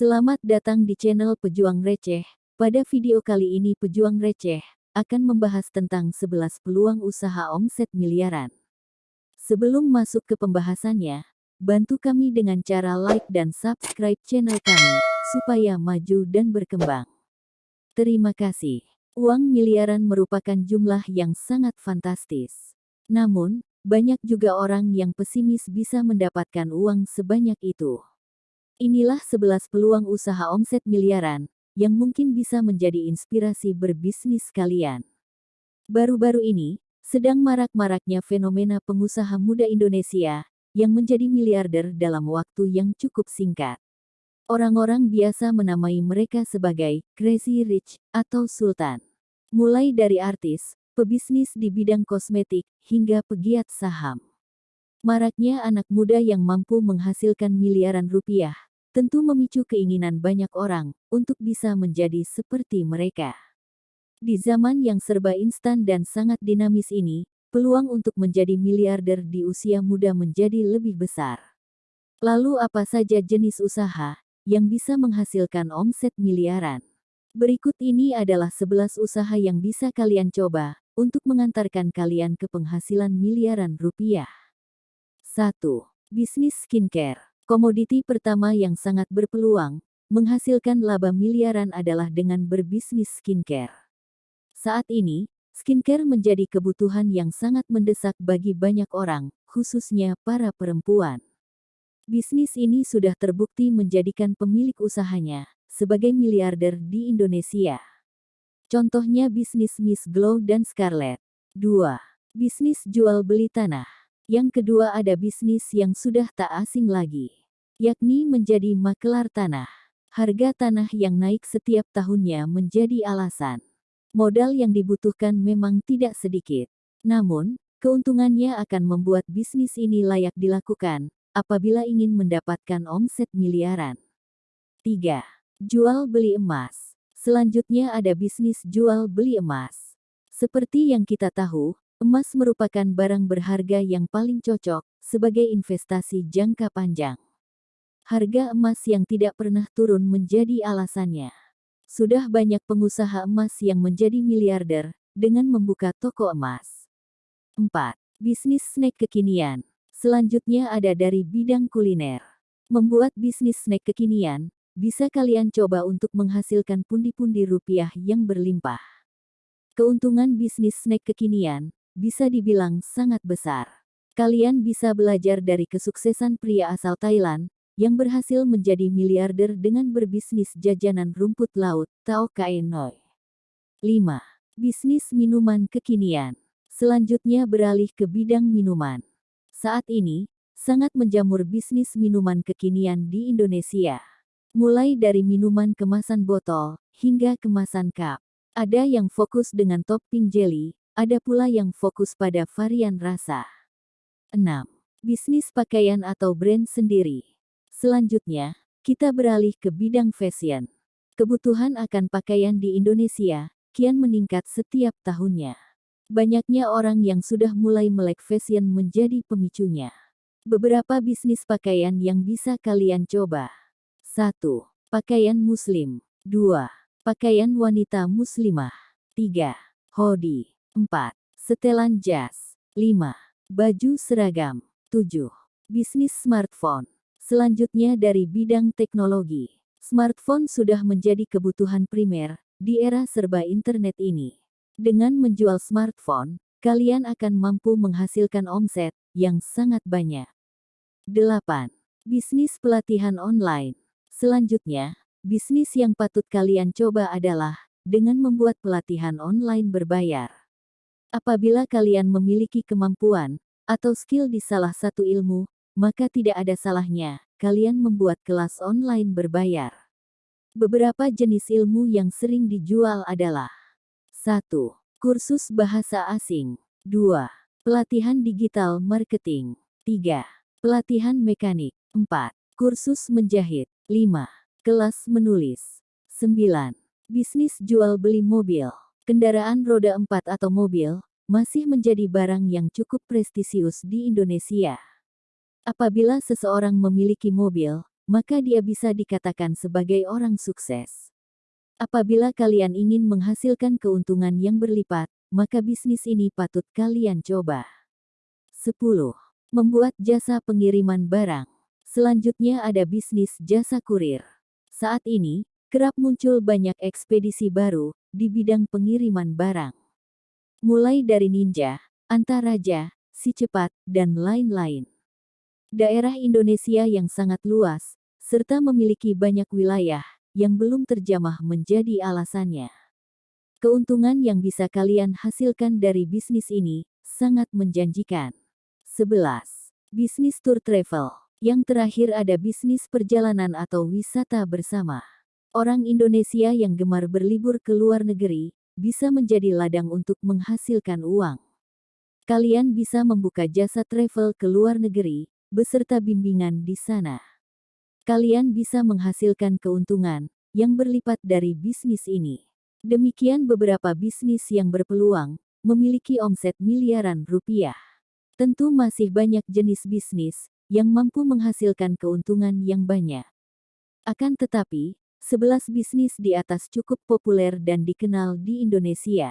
Selamat datang di channel Pejuang Receh. Pada video kali ini Pejuang Receh akan membahas tentang 11 peluang usaha omset miliaran. Sebelum masuk ke pembahasannya, bantu kami dengan cara like dan subscribe channel kami, supaya maju dan berkembang. Terima kasih. Uang miliaran merupakan jumlah yang sangat fantastis. Namun, banyak juga orang yang pesimis bisa mendapatkan uang sebanyak itu. Inilah 11 peluang usaha omset miliaran, yang mungkin bisa menjadi inspirasi berbisnis kalian. Baru-baru ini, sedang marak-maraknya fenomena pengusaha muda Indonesia, yang menjadi miliarder dalam waktu yang cukup singkat. Orang-orang biasa menamai mereka sebagai crazy rich atau sultan. Mulai dari artis, pebisnis di bidang kosmetik, hingga pegiat saham. Maraknya anak muda yang mampu menghasilkan miliaran rupiah, tentu memicu keinginan banyak orang untuk bisa menjadi seperti mereka. Di zaman yang serba instan dan sangat dinamis ini, peluang untuk menjadi miliarder di usia muda menjadi lebih besar. Lalu apa saja jenis usaha yang bisa menghasilkan omset miliaran? Berikut ini adalah 11 usaha yang bisa kalian coba untuk mengantarkan kalian ke penghasilan miliaran rupiah. 1. Bisnis skincare. Komoditi pertama yang sangat berpeluang menghasilkan laba miliaran adalah dengan berbisnis skincare. Saat ini, skincare menjadi kebutuhan yang sangat mendesak bagi banyak orang, khususnya para perempuan. Bisnis ini sudah terbukti menjadikan pemilik usahanya sebagai miliarder di Indonesia. Contohnya bisnis Miss Glow dan Scarlett. 2. Bisnis jual beli tanah. Yang kedua ada bisnis yang sudah tak asing lagi, yakni menjadi makelar tanah. Harga tanah yang naik setiap tahunnya menjadi alasan. Modal yang dibutuhkan memang tidak sedikit. Namun, keuntungannya akan membuat bisnis ini layak dilakukan apabila ingin mendapatkan omset miliaran. 3. Jual beli emas. Selanjutnya ada bisnis jual beli emas. Seperti yang kita tahu, emas merupakan barang berharga yang paling cocok sebagai investasi jangka panjang. Harga emas yang tidak pernah turun menjadi alasannya. Sudah banyak pengusaha emas yang menjadi miliarder dengan membuka toko emas. 4. Bisnis snack kekinian. Selanjutnya ada dari bidang kuliner. Membuat bisnis snack kekinian bisa kalian coba untuk menghasilkan pundi-pundi rupiah yang berlimpah. Keuntungan bisnis snack kekinian bisa dibilang sangat besar. Kalian bisa belajar dari kesuksesan pria asal Thailand yang berhasil menjadi miliarder dengan berbisnis jajanan rumput laut, Tao Kae Noi. 5. Bisnis minuman kekinian. Selanjutnya beralih ke bidang minuman. Saat ini, sangat menjamur bisnis minuman kekinian di Indonesia. Mulai dari minuman kemasan botol, hingga kemasan cup. Ada yang fokus dengan topping jelly, ada pula yang fokus pada varian rasa. 6. Bisnis pakaian atau brand sendiri. Selanjutnya, kita beralih ke bidang fashion. Kebutuhan akan pakaian di Indonesia kian meningkat setiap tahunnya. Banyaknya orang yang sudah mulai melek fashion menjadi pemicunya. Beberapa bisnis pakaian yang bisa kalian coba. 1. Pakaian muslim. 2. Pakaian wanita muslimah. 3. Hoodie. 4. Setelan jas. 5. Baju seragam. 7. Bisnis smartphone. Selanjutnya dari bidang teknologi. Smartphone sudah menjadi kebutuhan primer di era serba internet ini. Dengan menjual smartphone, kalian akan mampu menghasilkan omset yang sangat banyak. 8. Bisnis pelatihan online. Selanjutnya, bisnis yang patut kalian coba adalah dengan membuat pelatihan online berbayar. Apabila kalian memiliki kemampuan atau skill di salah satu ilmu, maka tidak ada salahnya kalian membuat kelas online berbayar. Beberapa jenis ilmu yang sering dijual adalah 1. Kursus bahasa asing 2. Pelatihan digital marketing 3. Pelatihan mekanik 4. Kursus menjahit 5. Kelas menulis. 9. Bisnis jual beli mobil. Kendaraan roda 4 atau mobil masih menjadi barang yang cukup prestisius di Indonesia. Apabila seseorang memiliki mobil, maka dia bisa dikatakan sebagai orang sukses. Apabila kalian ingin menghasilkan keuntungan yang berlipat, maka bisnis ini patut kalian coba. 10. Membuat jasa pengiriman barang. Selanjutnya ada bisnis jasa kurir. Saat ini, kerap muncul banyak ekspedisi baru di bidang pengiriman barang. Mulai dari Ninja, Antaraja, Si Cepat, dan lain-lain. Daerah Indonesia yang sangat luas, serta memiliki banyak wilayah yang belum terjamah menjadi alasannya. Keuntungan yang bisa kalian hasilkan dari bisnis ini sangat menjanjikan. 11. Bisnis tour travel. Yang terakhir ada bisnis perjalanan atau wisata bersama. Orang Indonesia yang gemar berlibur ke luar negeri bisa menjadi ladang untuk menghasilkan uang. Kalian bisa membuka jasa travel ke luar negeri beserta bimbingan di sana kalian bisa menghasilkan keuntungan yang berlipat dari bisnis ini. Demikian beberapa bisnis yang berpeluang memiliki omset miliaran rupiah. Tentu masih banyak jenis bisnis yang mampu menghasilkan keuntungan yang banyak. Akan tetapi, 11 bisnis di atas cukup populer dan dikenal di Indonesia.